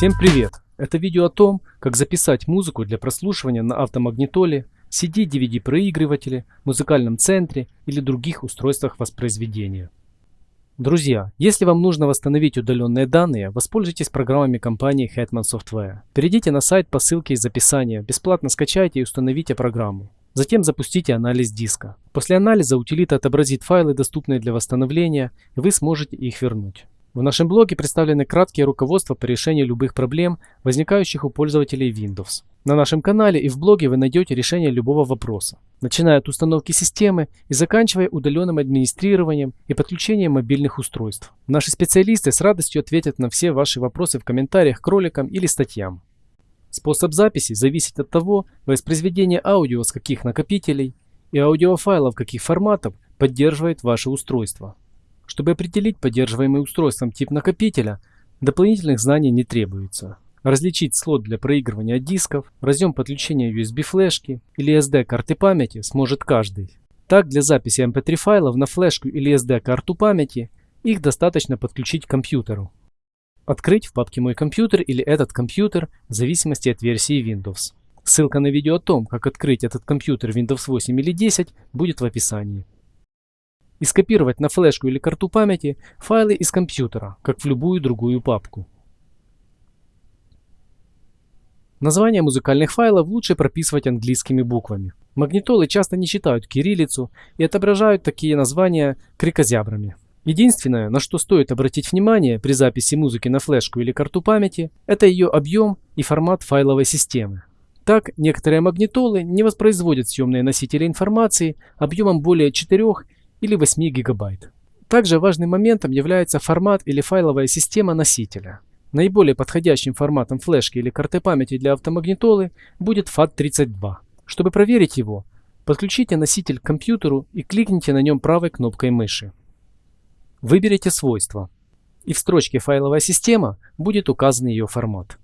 Всем привет! Это видео о том, как записать музыку для прослушивания на автомагнитоле, CD-DVD-проигрывателе, музыкальном центре или других устройствах воспроизведения. Друзья, если вам нужно восстановить удаленные данные, воспользуйтесь программами компании Hetman Software. Перейдите на сайт по ссылке из описания, бесплатно скачайте и установите программу. Затем запустите анализ диска. После анализа утилита отобразит файлы, доступные для восстановления, и вы сможете их вернуть. В нашем блоге представлены краткие руководства по решению любых проблем, возникающих у пользователей Windows. На нашем канале и в блоге вы найдете решение любого вопроса, начиная от установки системы и заканчивая удаленным администрированием и подключением мобильных устройств. Наши специалисты с радостью ответят на все ваши вопросы в комментариях к роликам или статьям. Способ записи зависит от того, воспроизведение аудио с каких накопителей и аудиофайлов каких форматов поддерживает ваше устройство. Чтобы определить поддерживаемый устройством тип накопителя, дополнительных знаний не требуется. Различить слот для проигрывания дисков, разъем подключения USB флешки или SD карты памяти сможет каждый. Так, для записи MP3 файлов на флешку или SD карту памяти их достаточно подключить к компьютеру. Открыть в папке «Мой компьютер» или «Этот компьютер» в зависимости от версии Windows. Ссылка на видео о том, как открыть этот компьютер Windows 8 или 10 будет в описании и скопировать на флешку или карту памяти файлы из компьютера, как в любую другую папку. Названия музыкальных файлов лучше прописывать английскими буквами. Магнитолы часто не читают кириллицу и отображают такие названия крикозябрами. Единственное, на что стоит обратить внимание при записи музыки на флешку или карту памяти, это ее объем и формат файловой системы. Так, некоторые магнитолы не воспроизводят съемные носители информации объемом более 4 или 8 гигабайт. Также важным моментом является формат или файловая система носителя. Наиболее подходящим форматом флешки или карты памяти для автомагнитолы будет FAT32. Чтобы проверить его, подключите носитель к компьютеру и кликните на нем правой кнопкой мыши. Выберите свойства, и в строчке «Файловая система» будет указан ее формат.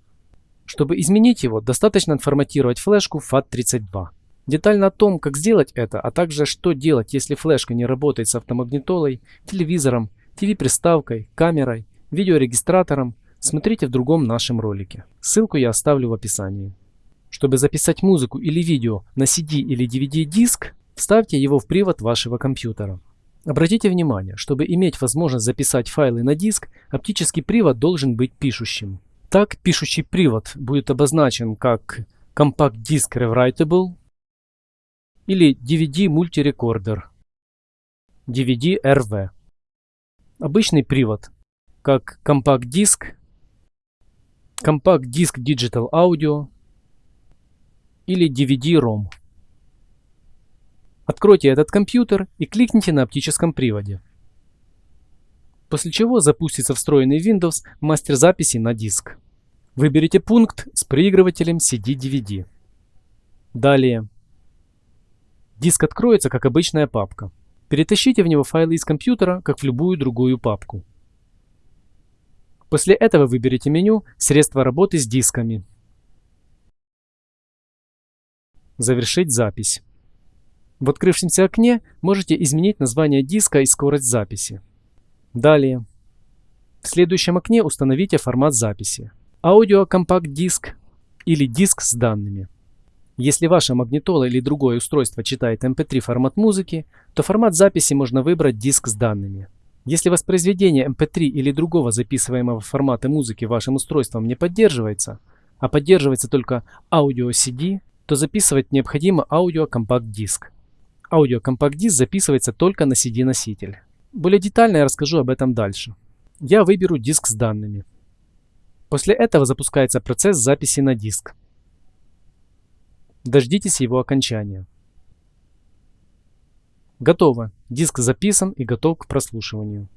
Чтобы изменить его, достаточно отформатировать флешку FAT32. Детально о том, как сделать это, а также что делать, если флешка не работает с автомагнитолой, телевизором, TV-приставкой, камерой, видеорегистратором, смотрите в другом нашем ролике. Ссылку я оставлю в описании. Чтобы записать музыку или видео на CD или DVD диск, вставьте его в привод вашего компьютера. Обратите внимание, чтобы иметь возможность записать файлы на диск, оптический привод должен быть пишущим. Так, пишущий привод будет обозначен как Compact Disc Rewritable или DVD мультирекордер DVD RV. Обычный привод, как компакт-диск, компакт-диск Digital Audio или DVD-ROM. Откройте этот компьютер и кликните на оптическом приводе. После чего запустится встроенный Windows мастер записи на диск. Выберите пункт с проигрывателем CD-DVD. Далее Диск откроется как обычная папка. Перетащите в него файлы из компьютера, как в любую другую папку. После этого выберите меню «Средства работы с дисками». Завершить запись. В открывшемся окне можете изменить название диска и скорость записи. Далее. В следующем окне установите формат записи. Аудио компакт диск или диск с данными. Если ваша магнитола или другое устройство читает MP3 формат музыки, то формат записи можно выбрать диск с данными. Если воспроизведение MP3 или другого записываемого формата музыки вашим устройством не поддерживается, а поддерживается только аудио CD, то записывать необходимо аудио компакт-диск. Аудио компакт-диск записывается только на CD-носитель. Более детально я расскажу об этом дальше. Я выберу диск с данными. После этого запускается процесс записи на диск. Дождитесь его окончания. Готово. Диск записан и готов к прослушиванию.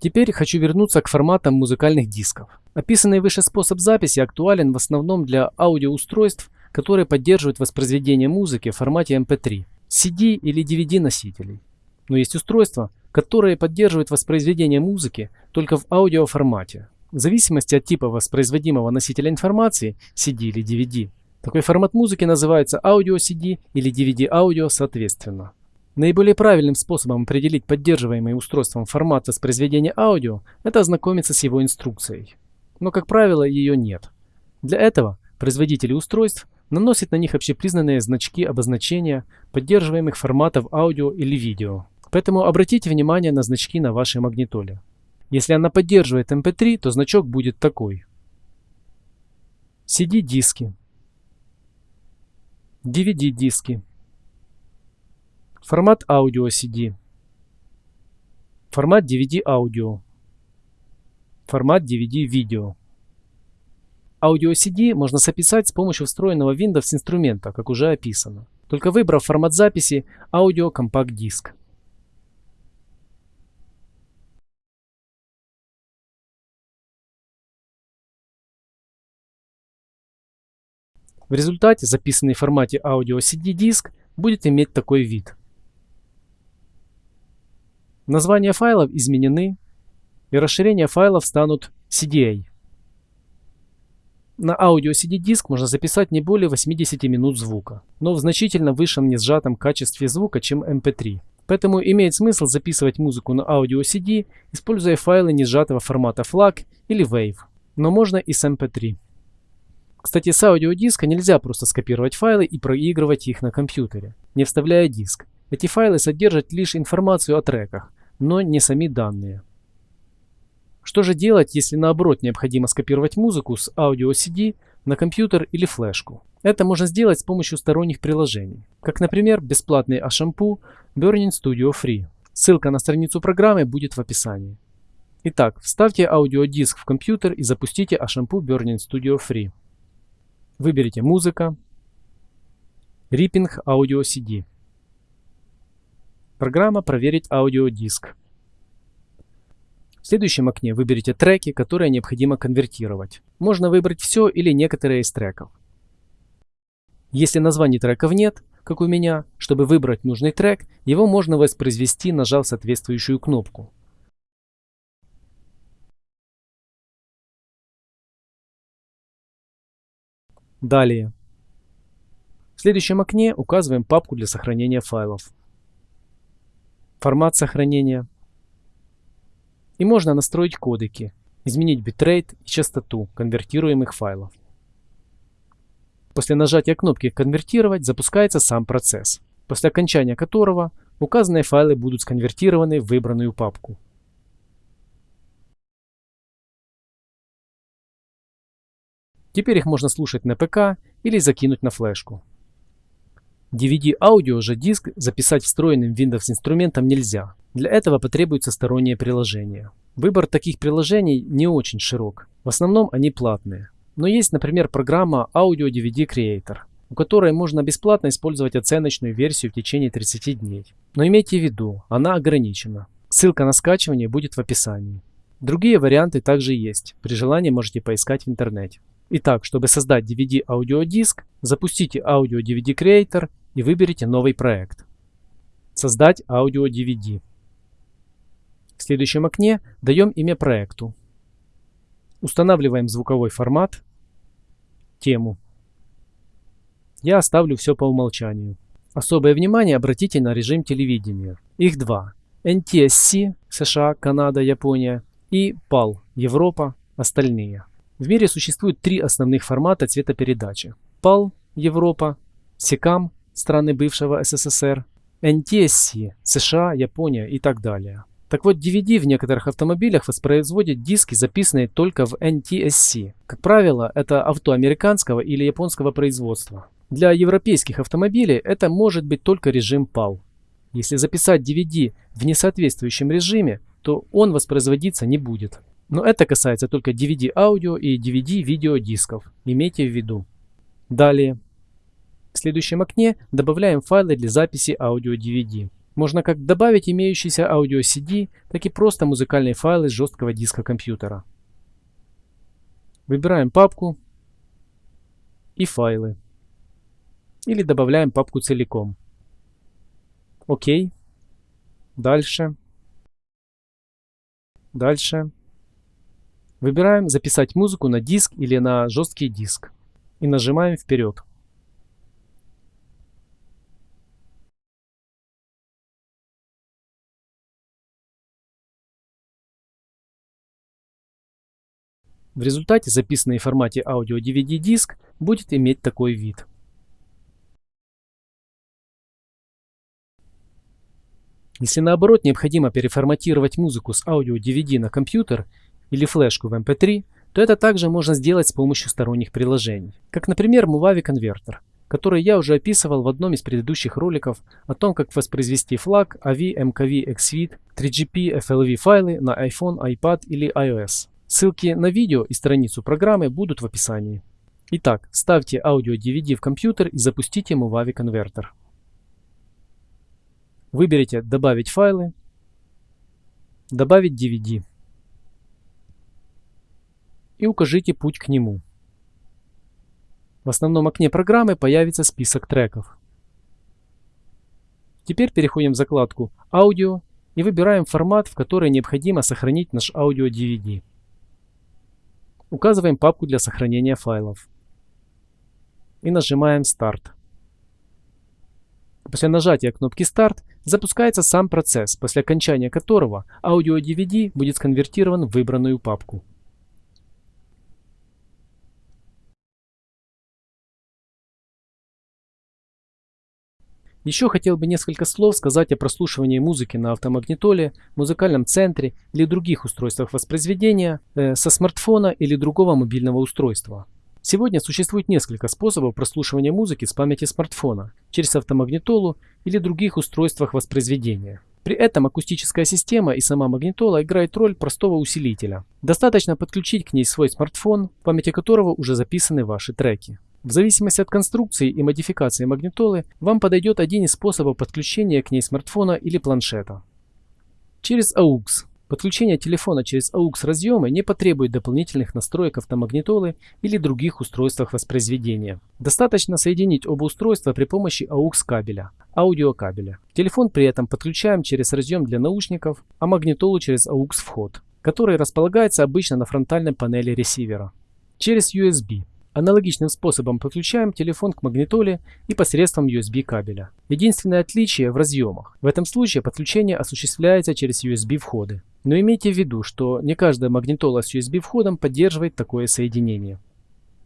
Теперь хочу вернуться к форматам музыкальных дисков. Описанный выше способ записи актуален в основном для аудиоустройств, которые поддерживают воспроизведение музыки в формате MP3, CD или DVD носителей. Но есть устройства, которые поддерживают воспроизведение музыки только в аудиоформате, в зависимости от типа воспроизводимого носителя информации CD или DVD. Такой формат музыки называется аудио CD или DVD аудио соответственно. Наиболее правильным способом определить поддерживаемый устройством формат воспроизведения аудио – это ознакомиться с его инструкцией. но как правило ее нет. Для этого производители устройств наносят на них общепризнанные значки обозначения поддерживаемых форматов аудио или видео. Поэтому обратите внимание на значки на вашей магнитоле. Если она поддерживает MP3, то значок будет такой. CD-диски, DVD-диски, формат аудио CD, формат DVD-аудио, формат DVD-видео. Аудио CD можно записать с помощью встроенного Windows инструмента, как уже описано, только выбрав формат записи аудио компакт-диск. В результате записанный в формате аудио CD диск будет иметь такой вид. Названия файлов изменены, и расширения файлов станут CDA. На аудио CD диск можно записать не более 80 минут звука, но в значительно высшем несжатом качестве звука, чем MP3. Поэтому имеет смысл записывать музыку на аудио CD, используя файлы несжатого формата FLAC или WAV, но можно и с MP3. Кстати, с аудиодиска нельзя просто скопировать файлы и проигрывать их на компьютере, не вставляя диск. Эти файлы содержат лишь информацию о треках, но не сами данные. Что же делать, если наоборот необходимо скопировать музыку с аудио CD на компьютер или флешку? Это можно сделать с помощью сторонних приложений, как, например, бесплатный Ashampoo Burning Studio Free. Ссылка на страницу программы будет в описании. Итак, вставьте аудиодиск в компьютер и запустите Ashampoo Burning Studio Free. Выберите «Музыка», «Ripping Audio CD». Программа «Проверить аудиодиск». В следующем окне выберите треки, которые необходимо конвертировать. Можно выбрать все или некоторые из треков. Если названий треков нет, как у меня, чтобы выбрать нужный трек, его можно воспроизвести, нажав соответствующую кнопку. Далее. В следующем окне указываем папку для сохранения файлов. Формат сохранения. И можно настроить кодеки, изменить битрейт и частоту конвертируемых файлов. После нажатия кнопки «Конвертировать» запускается сам процесс, после окончания которого указанные файлы будут сконвертированы в выбранную папку. Теперь их можно слушать на ПК или закинуть на флешку. DVD-аудио же диск записать встроенным Windows инструментом нельзя. Для этого потребуется стороннее приложение. Выбор таких приложений не очень широк. В основном они платные. Но есть, например, программа Audio DVD Creator, у которой можно бесплатно использовать оценочную версию в течение 30 дней. Но имейте в виду, она ограничена. Ссылка на скачивание будет в описании. Другие варианты также есть. При желании можете поискать в интернете. Итак, чтобы создать DVD аудиодиск, запустите Audio DVD Creator и выберите новый проект. Создать аудио DVD. В следующем окне даем имя проекту. Устанавливаем звуковой формат, тему. Я оставлю все по умолчанию. Особое внимание обратите на режим телевидения. Их два. NTSC, США, Канада, Япония и PAL, Европа, остальные. В мире существует три основных формата цветопередачи. PAL – Европа, SECAM – страны бывшего СССР, NTSC – США, Япония и так далее. Так вот, DVD в некоторых автомобилях воспроизводят диски, записанные только в NTSC. Как правило, это авто американского или японского производства. Для европейских автомобилей это может быть только режим PAL. Если записать DVD в несоответствующем режиме, то он воспроизводиться не будет. Но это касается только DVD аудио и DVD видеодисков. Имейте в виду. Далее. В следующем окне добавляем файлы для записи аудио DVD. Можно как добавить имеющийся аудио CD, так и просто музыкальные файлы с жесткого диска компьютера. Выбираем папку и файлы. Или добавляем папку целиком. Окей. Дальше. Дальше. Выбираем «Записать музыку на диск или на жесткий диск» и нажимаем «Вперед». В результате записанный в формате аудио DVD диск будет иметь такой вид. Если наоборот необходимо переформатировать музыку с аудио DVD на компьютер или флешку в MP3, то это также можно сделать с помощью сторонних приложений, как например Movavi Converter, который я уже описывал в одном из предыдущих роликов о том, как воспроизвести флаг AV, MKV, XVID, 3GP, FLV файлы на iPhone, iPad или iOS. Ссылки на видео и страницу программы будут в описании. Итак, ставьте аудио DVD в компьютер и запустите Movavi Converter. Выберите «Добавить файлы», «Добавить DVD» и укажите путь к нему. В основном окне программы появится список треков. Теперь переходим в закладку «Аудио» и выбираем формат, в который необходимо сохранить наш аудио DVD. Указываем папку для сохранения файлов. И нажимаем «Старт». После нажатия кнопки «Старт» запускается сам процесс, после окончания которого аудио-DVD будет сконвертирован в выбранную папку. Еще хотел бы несколько слов сказать о прослушивании музыки на автомагнитоле, музыкальном центре или других устройствах воспроизведения э, со смартфона или другого мобильного устройства. Сегодня существует несколько способов прослушивания музыки с памяти смартфона через автомагнитолу или других устройствах воспроизведения. При этом акустическая система и сама магнитола играет роль простого усилителя. Достаточно подключить к ней свой смартфон, в памяти которого уже записаны ваши треки. В зависимости от конструкции и модификации магнитолы, вам подойдет один из способов подключения к ней смартфона или планшета. Через AUX Подключение телефона через AUX разъемы не потребует дополнительных настроек автомагнитолы или других устройствах воспроизведения. Достаточно соединить оба устройства при помощи AUX кабеля, аудиокабеля. Телефон при этом подключаем через разъем для наушников, а магнитолу через AUX вход, который располагается обычно на фронтальной панели ресивера. Через USB. Аналогичным способом подключаем телефон к магнитоле и посредством USB кабеля. Единственное отличие в разъемах. В этом случае подключение осуществляется через USB входы. Но имейте в виду, что не каждая магнитола с USB входом поддерживает такое соединение.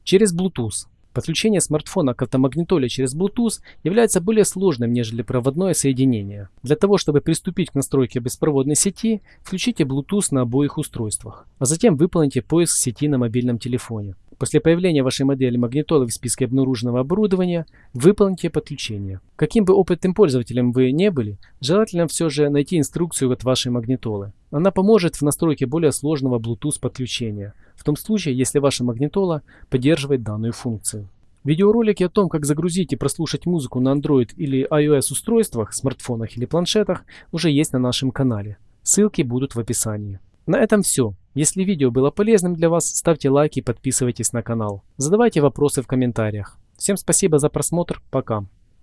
Через Bluetooth. Подключение смартфона к автомагнитоле через Bluetooth является более сложным, нежели проводное соединение. Для того, чтобы приступить к настройке беспроводной сети, включите Bluetooth на обоих устройствах, а затем выполните поиск сети на мобильном телефоне. После появления вашей модели магнитолы в списке обнаруженного оборудования выполните подключение. Каким бы опытным пользователем вы не были, желательно все же найти инструкцию от вашей магнитолы. Она поможет в настройке более сложного Bluetooth подключения, в том случае, если ваша магнитола поддерживает данную функцию. Видеоролики о том, как загрузить и прослушать музыку на Android или iOS устройствах, смартфонах или планшетах уже есть на нашем канале. Ссылки будут в описании. На этом все. Если видео было полезным для вас, ставьте лайки и подписывайтесь на канал. Задавайте вопросы в комментариях. Всем спасибо за просмотр. Пока.